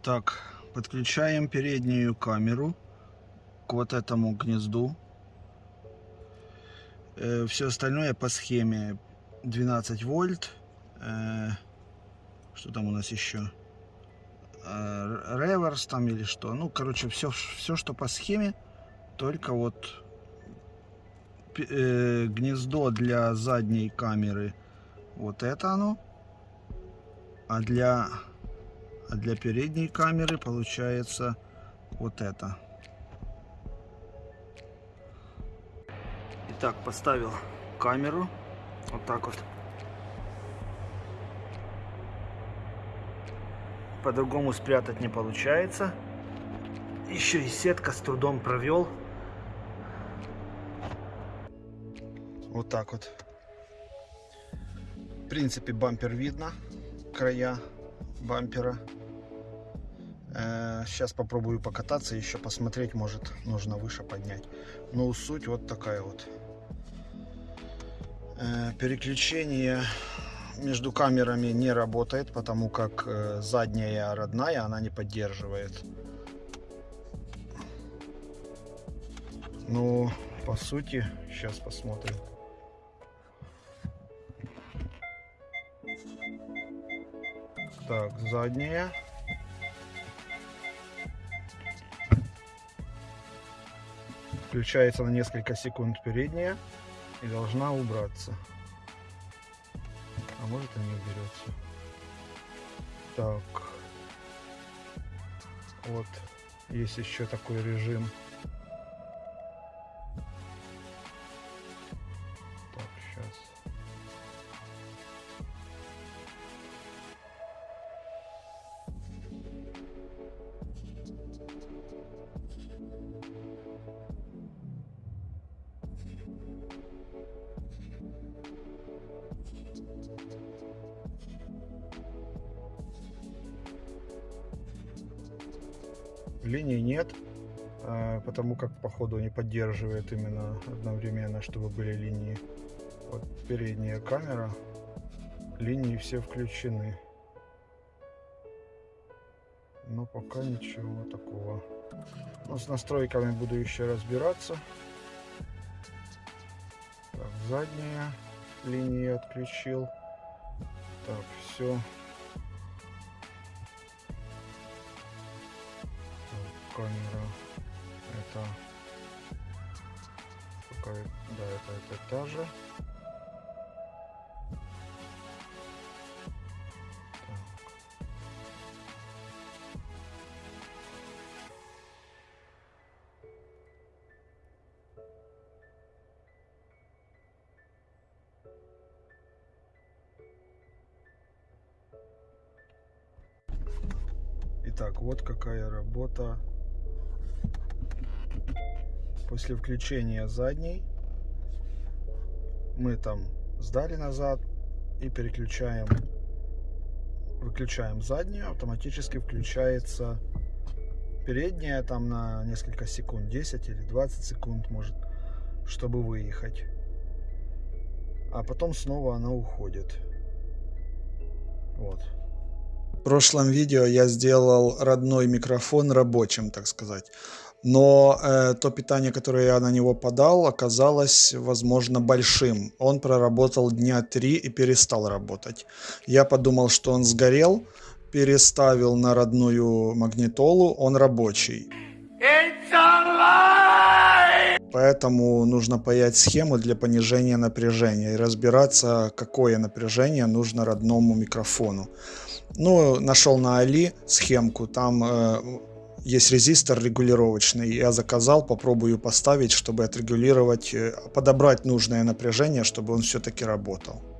Итак, подключаем переднюю камеру к вот этому гнезду. Э, все остальное по схеме 12 вольт. Э, что там у нас еще? Э, реверс там или что. Ну, короче, все, все, что по схеме. Только вот гнездо для задней камеры. Вот это оно. А для а для передней камеры получается вот это. Итак, поставил камеру. Вот так вот. По-другому спрятать не получается. Еще и сетка с трудом провел. Вот так вот. В принципе, бампер видно, края бампера. Сейчас э, попробую покататься, еще посмотреть, может нужно выше поднять. Но суть вот такая вот. Э, переключение между камерами не работает, потому как э, задняя родная она не поддерживает. Ну, по сути, сейчас посмотрим. Так, задняя. Включается на несколько секунд передняя и должна убраться. А может и не уберется. Так. Вот. Есть еще такой режим линий нет, а, потому как походу не поддерживает именно одновременно, чтобы были линии. Вот передняя камера, линии все включены. Но пока ничего такого. Но ну, с настройками буду еще разбираться. Так, задняя линия отключил. Так, все камера это какая да это, это та же Итак, вот какая работа после включения задней. Мы там сдали назад и переключаем выключаем заднюю автоматически включается передняя там на несколько секунд 10 или 20 секунд может чтобы выехать. А потом снова она уходит. Вот. В прошлом видео я сделал родной микрофон рабочим так сказать но э, то питание, которое я на него подал, оказалось, возможно, большим. Он проработал дня три и перестал работать. Я подумал, что он сгорел, переставил на родную магнитолу, он рабочий. Поэтому нужно паять схему для понижения напряжения и разбираться, какое напряжение нужно родному микрофону. Ну, нашел на Али схемку, там э, есть резистор регулировочный. Я заказал, попробую поставить, чтобы отрегулировать, э, подобрать нужное напряжение, чтобы он все-таки работал.